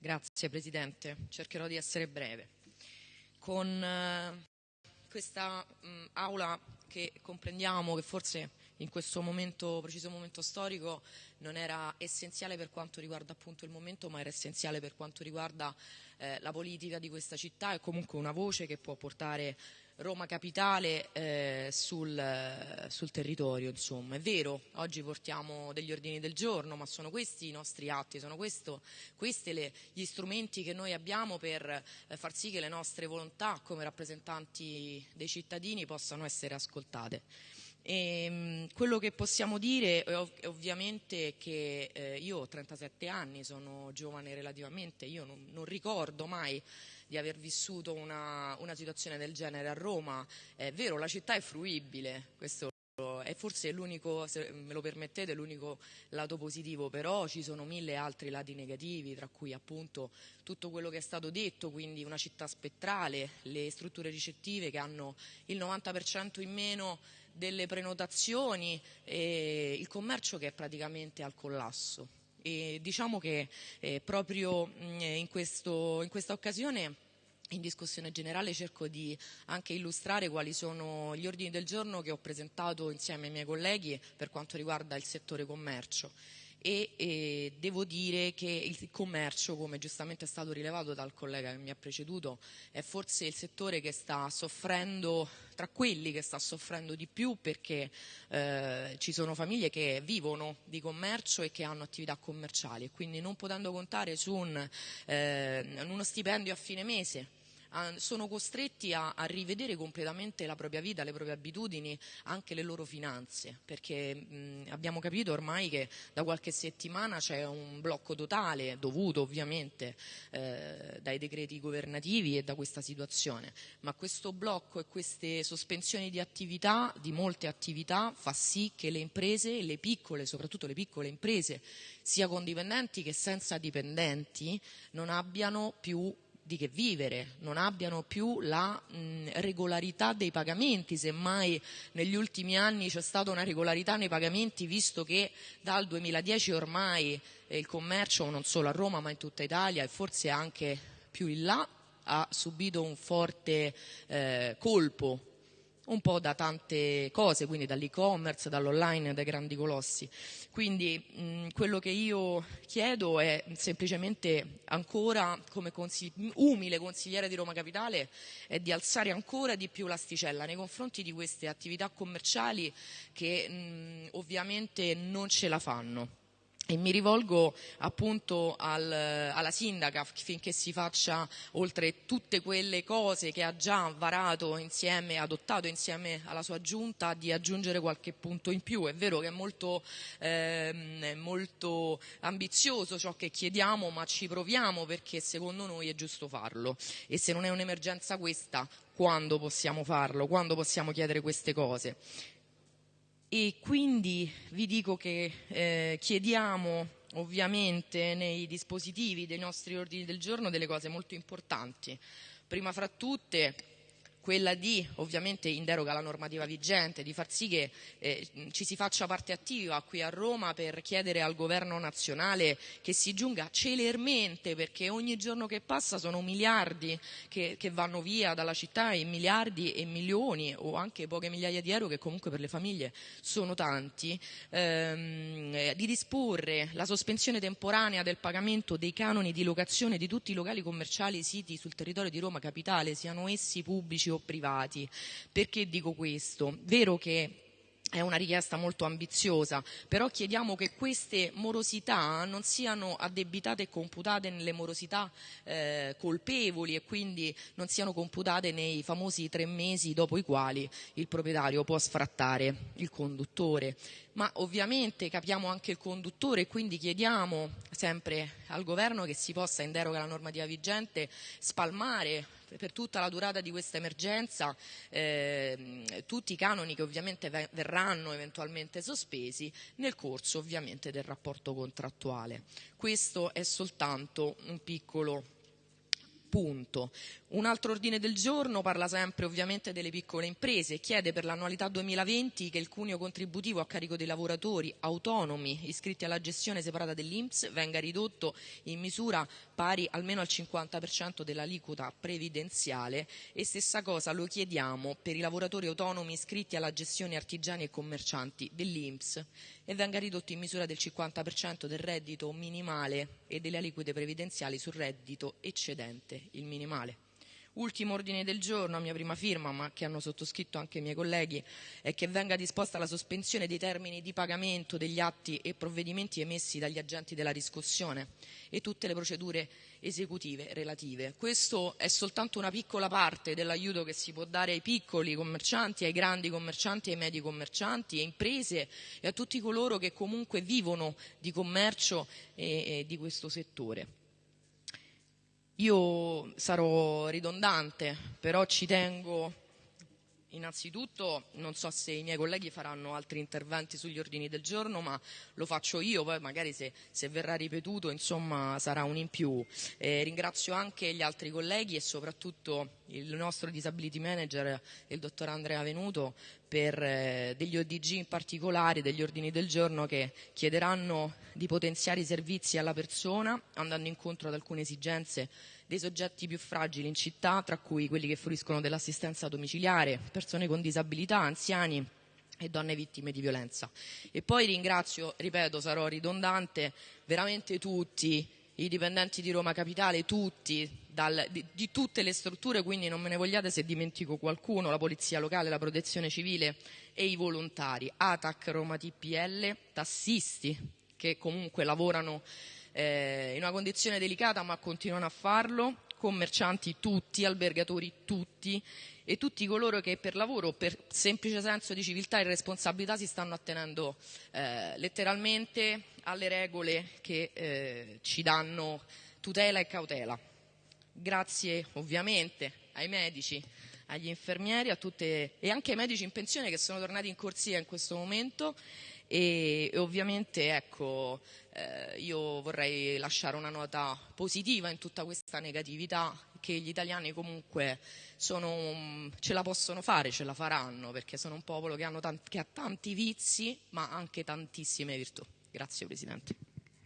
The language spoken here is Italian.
Grazie Presidente, cercherò di essere breve. Con eh, questa mh, aula che comprendiamo che forse in questo momento, preciso momento storico non era essenziale per quanto riguarda appunto il momento, ma era essenziale per quanto riguarda eh, la politica di questa città e comunque una voce che può portare Roma Capitale eh, sul, sul, territorio. Insomma. È vero, oggi portiamo degli ordini del giorno, ma sono questi i nostri atti, sono questi gli strumenti che noi abbiamo per eh, far sì che le nostre volontà come rappresentanti dei cittadini possano essere ascoltate. E, ehm, quello che possiamo dire è, ov- ovviamente che eh, io ho 37 anni, sono giovane relativamente, io non, non ricordo mai di aver vissuto una, una, situazione del genere a Roma. È vero, la città è fruibile, questo è forse l'unico, se me lo permettete, l'unico lato positivo, però ci sono mille altri lati negativi, tra cui appunto tutto quello che è stato detto, quindi una città spettrale, le strutture ricettive che hanno il 90% in meno delle prenotazioni e il commercio che è praticamente al collasso. E diciamo che eh, proprio mh, in, questo, in questa occasione in discussione generale cerco di anche illustrare quali sono gli ordini del giorno che ho presentato insieme ai miei colleghi per quanto riguarda il settore commercio e, e, devo dire che il commercio, come giustamente è stato rilevato dal collega che mi ha preceduto, è forse il settore che sta soffrendo, tra quelli che sta soffrendo di più perché eh, ci sono famiglie che vivono di commercio e che hanno attività commerciali. E quindi non potendo contare su un, eh, uno stipendio a fine mese sono costretti a, a, rivedere completamente la propria vita, le proprie abitudini, anche le loro finanze, perché mh, abbiamo capito ormai che da qualche settimana c'è un blocco totale, dovuto ovviamente eh, dai decreti governativi e da questa situazione, ma questo blocco e queste sospensioni di attività, di molte attività, fa sì che le imprese, le piccole, soprattutto le piccole imprese, sia con dipendenti che senza dipendenti, non abbiano più di che vivere, non abbiano più la mh, regolarità dei pagamenti, semmai negli ultimi anni c'è stata una regolarità nei pagamenti visto che dal 2010 ormai eh, il commercio non solo a Roma ma in tutta Italia e forse anche più in là ha subito un forte eh, colpo un po' da tante cose, quindi dall'e-commerce, dall'online, dai grandi colossi. Quindi mh, quello che io chiedo è semplicemente ancora, come consigli- umile consigliere di Roma Capitale, è di alzare ancora di più l'asticella nei confronti di queste attività commerciali che mh, ovviamente non ce la fanno. E mi rivolgo appunto al, alla sindaca finché si faccia, oltre tutte quelle cose che ha già varato insieme, adottato insieme alla sua giunta, di aggiungere qualche punto in più. È vero che è molto, eh, molto ambizioso ciò che chiediamo, ma ci proviamo perché secondo noi è giusto farlo. E se non è un'emergenza questa, quando possiamo farlo? Quando possiamo chiedere queste cose? E quindi vi dico che eh, chiediamo ovviamente nei dispositivi dei nostri ordini del giorno delle cose molto importanti. Prima fra tutte quella di, ovviamente in deroga alla normativa vigente, di far sì che eh, ci si faccia parte attiva qui a Roma per chiedere al governo nazionale che si giunga celermente, perché ogni giorno che passa sono miliardi che, che vanno via dalla città e miliardi e milioni o anche poche migliaia di euro che comunque per le famiglie sono tanti, ehm, di disporre la sospensione temporanea del pagamento dei canoni di locazione di tutti i locali commerciali siti sul territorio di Roma Capitale, siano essi pubblici o privati. Perché dico questo? Vero che è una richiesta molto ambiziosa, però chiediamo che queste morosità non siano addebitate e computate nelle morosità eh, colpevoli e quindi non siano computate nei famosi tre mesi dopo i quali il proprietario può sfrattare il conduttore. Ma ovviamente capiamo anche il conduttore e quindi chiediamo sempre al governo che si possa, in deroga alla normativa vigente, spalmare per tutta la durata di questa emergenza eh, tutti i canoni che ovviamente verranno eventualmente sospesi nel corso ovviamente del rapporto contrattuale. Questo è soltanto un piccolo Punto. Un altro ordine del giorno parla sempre ovviamente delle piccole imprese. E chiede per l'annualità 2020 che il cuneo contributivo a carico dei lavoratori autonomi iscritti alla gestione separata dell'Inps venga ridotto in misura pari almeno al 50% dell'aliquota previdenziale. E stessa cosa lo chiediamo per i lavoratori autonomi iscritti alla gestione artigiani e commercianti dell'Inps e venga ridotto in misura del 50% del reddito minimale e delle aliquote previdenziali sul reddito eccedente il minimale. Ultimo ordine del giorno a mia prima firma, ma che hanno sottoscritto anche i miei colleghi, è che venga disposta la sospensione dei termini di pagamento degli atti e provvedimenti emessi dagli agenti della riscossione e tutte le procedure esecutive relative. Questo è soltanto una piccola parte dell'aiuto che si può dare ai piccoli commercianti, ai grandi commercianti, ai medi commercianti, a imprese e a tutti coloro che comunque vivono di commercio e, e di questo settore. Io sarò ridondante, però ci tengo innanzitutto, non so se i miei colleghi faranno altri interventi sugli ordini del giorno, ma lo faccio io, poi magari se, se verrà ripetuto insomma, sarà un in più. Eh, ringrazio anche gli altri colleghi e soprattutto il nostro disability manager, il dottor Andrea Venuto, per eh, degli ODG in particolare, degli ordini del giorno che chiederanno di potenziare i servizi alla persona, andando incontro ad alcune esigenze dei soggetti più fragili in città, tra cui quelli che fruiscono dell'assistenza domiciliare, persone con disabilità, anziani e donne vittime di violenza. E poi ringrazio, ripeto, sarò ridondante, veramente tutti i dipendenti di Roma Capitale, tutti, dal, di, di, tutte le strutture, quindi non me ne vogliate se dimentico qualcuno, la Polizia Locale, la Protezione Civile e i volontari, ATAC, Roma TPL, tassisti che comunque lavorano eh, in una condizione delicata ma continuano a farlo, commercianti tutti, albergatori tutti e tutti coloro che per lavoro, per semplice senso di civiltà e responsabilità si stanno attenendo eh, letteralmente alle regole che eh, ci danno tutela e cautela. Grazie ovviamente ai medici, agli infermieri tutte, e anche ai medici in pensione che sono tornati in corsia in questo momento e, e ovviamente ecco, eh, io vorrei lasciare una nota positiva in tutta questa negatività che gli italiani comunque sono, ce la possono fare, ce la faranno perché sono un popolo che, tanti, che ha tanti vizi ma anche tantissime virtù. Grazie Presidente.